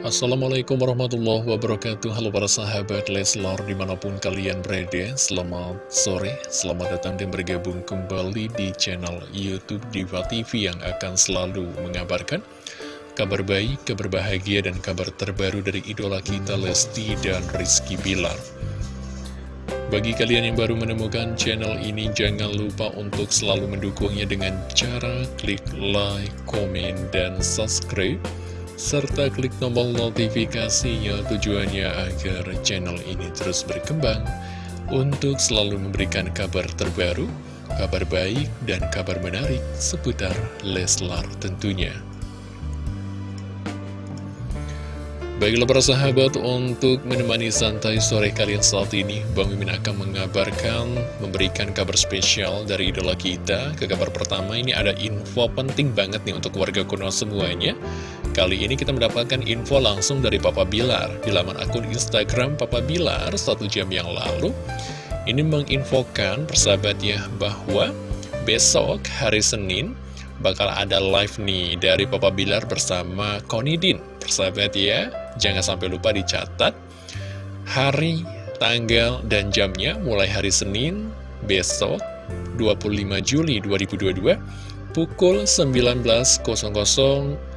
Assalamualaikum warahmatullahi wabarakatuh. Halo para sahabat Leslar di mana pun kalian berada Selamat sore, selamat datang dan bergabung kembali di channel Youtube Diva TV Yang akan selalu mengabarkan kabar baik, kabar bahagia, dan kabar terbaru dari idola kita Lesti dan Rizky Bilar. Bagi kalian yang baru menemukan channel ini, jangan lupa untuk selalu mendukungnya dengan cara klik like, komen, dan subscribe. Serta klik tombol notifikasinya tujuannya agar channel ini terus berkembang untuk selalu memberikan kabar terbaru, kabar baik, dan kabar menarik seputar Leslar tentunya. Baiklah para sahabat, untuk menemani santai sore kalian saat ini, Bang Mimin akan mengabarkan, memberikan kabar spesial dari idola kita. Ke kabar pertama ini ada info penting banget nih untuk warga kuno semuanya. Kali ini kita mendapatkan info langsung dari Papa Bilar di laman akun Instagram Papa Bilar satu jam yang lalu. Ini menginfokan persahabat ya bahwa besok hari Senin bakal ada live nih dari Papa Bilar bersama Konidin. Persahabat ya, Jangan sampai lupa dicatat hari, tanggal, dan jamnya mulai hari Senin besok 25 Juli 2022 pukul 19.00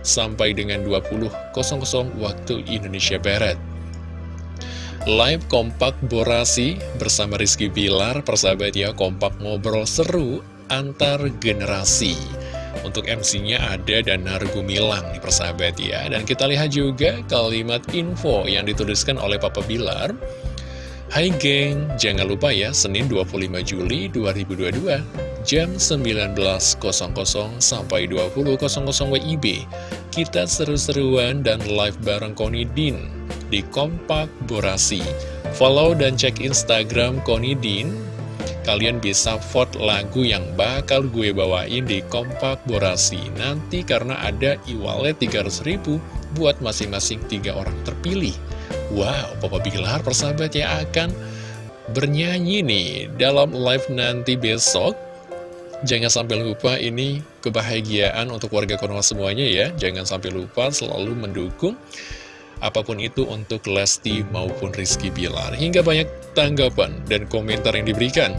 sampai dengan 20.00 waktu Indonesia Barat. Live kompak borasi bersama Rizky Bilar, persahabat ya, kompak ngobrol seru antar generasi. Untuk MC-nya ada Danar Gumilang nih persahabat ya. Dan kita lihat juga kalimat info yang dituliskan oleh Papa Bilar. Hai geng, jangan lupa ya Senin 25 Juli 2022 Jam 19.00 sampai 20.00 WIB Kita seru-seruan dan live bareng Konidin Di Kompak Borasi. Follow dan cek Instagram Konidin kalian bisa vote lagu yang bakal gue bawain di Kompak Borasi nanti karena ada e-wallet 300 ribu buat masing-masing tiga orang terpilih. Wow, Papa Bilar persahabat ya akan bernyanyi nih dalam live nanti besok. Jangan sampai lupa ini kebahagiaan untuk warga Konoha semuanya ya. Jangan sampai lupa selalu mendukung apa pun itu untuk Lesti maupun Rizky Bilar. Hingga banyak tanggapan dan komentar yang diberikan.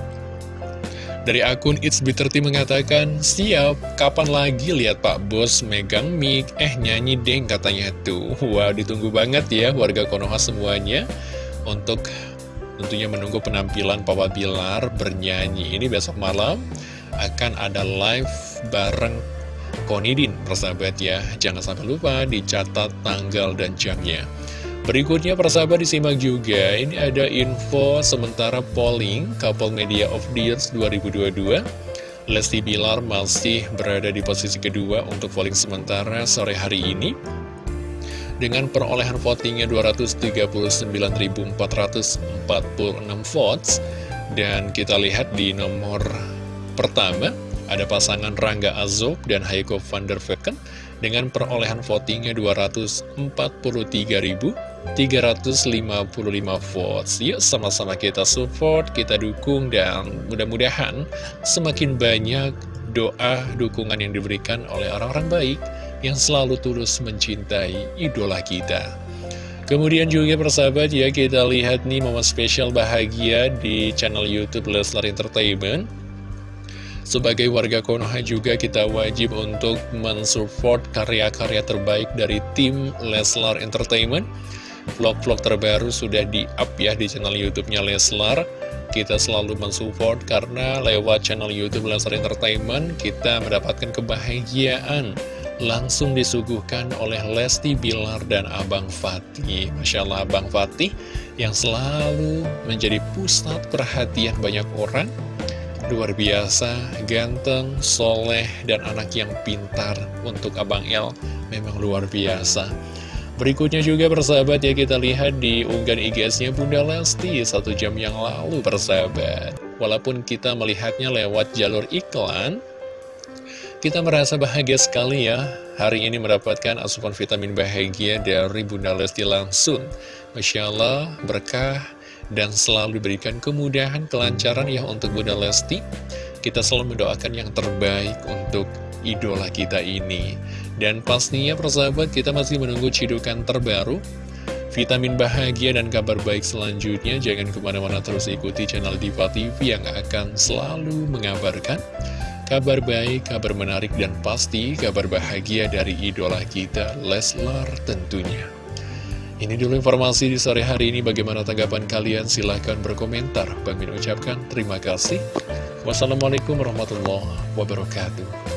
Dari akun It's Bitter Tea mengatakan, Siap, kapan lagi lihat Pak Bos megang mic? Eh, nyanyi deng katanya tuh. Wah, ditunggu banget ya warga Konoha semuanya untuk tentunya menunggu penampilan Papa Bilar bernyanyi. Ini besok malam akan ada live bareng Konidin, persahabat ya. Jangan sampai lupa dicatat tanggal dan jamnya. Berikutnya persahabat disimak juga, ini ada info sementara polling Couple Media of Year 2022 Lesti Bilar masih berada di posisi kedua untuk polling sementara sore hari ini. Dengan perolehan votingnya 239.446 votes. Dan kita lihat di nomor pertama ada pasangan Rangga Azob dan Heiko van der Vecken dengan perolehan votingnya 243.355 votes. Yuk sama-sama kita support, kita dukung, dan mudah-mudahan semakin banyak doa dukungan yang diberikan oleh orang-orang baik yang selalu tulus mencintai idola kita. Kemudian juga persahabat ya kita lihat nih momen spesial bahagia di channel Youtube Leslar Entertainment sebagai warga Konoha juga kita wajib untuk mensupport karya-karya terbaik dari tim Leslar Entertainment. Vlog-vlog terbaru sudah di-up ya di channel YouTube-nya Leslar. Kita selalu mensupport karena lewat channel YouTube Leslar Entertainment kita mendapatkan kebahagiaan langsung disuguhkan oleh Lesti Bilar dan Abang Fatih. Masya Allah Abang Fatih yang selalu menjadi pusat perhatian banyak orang Luar biasa, ganteng, soleh, dan anak yang pintar untuk Abang El memang luar biasa. Berikutnya juga persahabat ya kita lihat di unggahan IGS-nya Bunda Lesti satu jam yang lalu persahabat. Walaupun kita melihatnya lewat jalur iklan, kita merasa bahagia sekali ya hari ini mendapatkan asupan vitamin bahagia dari Bunda Lesti langsung. Masya Allah, berkah dan selalu diberikan kemudahan, kelancaran ya untuk Bunda Lesti. Kita selalu mendoakan yang terbaik untuk idola kita ini. Dan pastinya persahabat kita masih menunggu cidukan terbaru vitamin bahagia dan kabar baik selanjutnya. Jangan ke mana-mana terus ikuti channel Diva TV yang akan selalu mengabarkan kabar baik, kabar menarik, dan pasti kabar bahagia dari idola kita, Leslar tentunya. Ini dulu informasi di sore hari ini. Bagaimana tanggapan kalian? Silahkan berkomentar. Bang Min ucapkan terima kasih. Wassalamualaikum warahmatullahi wabarakatuh.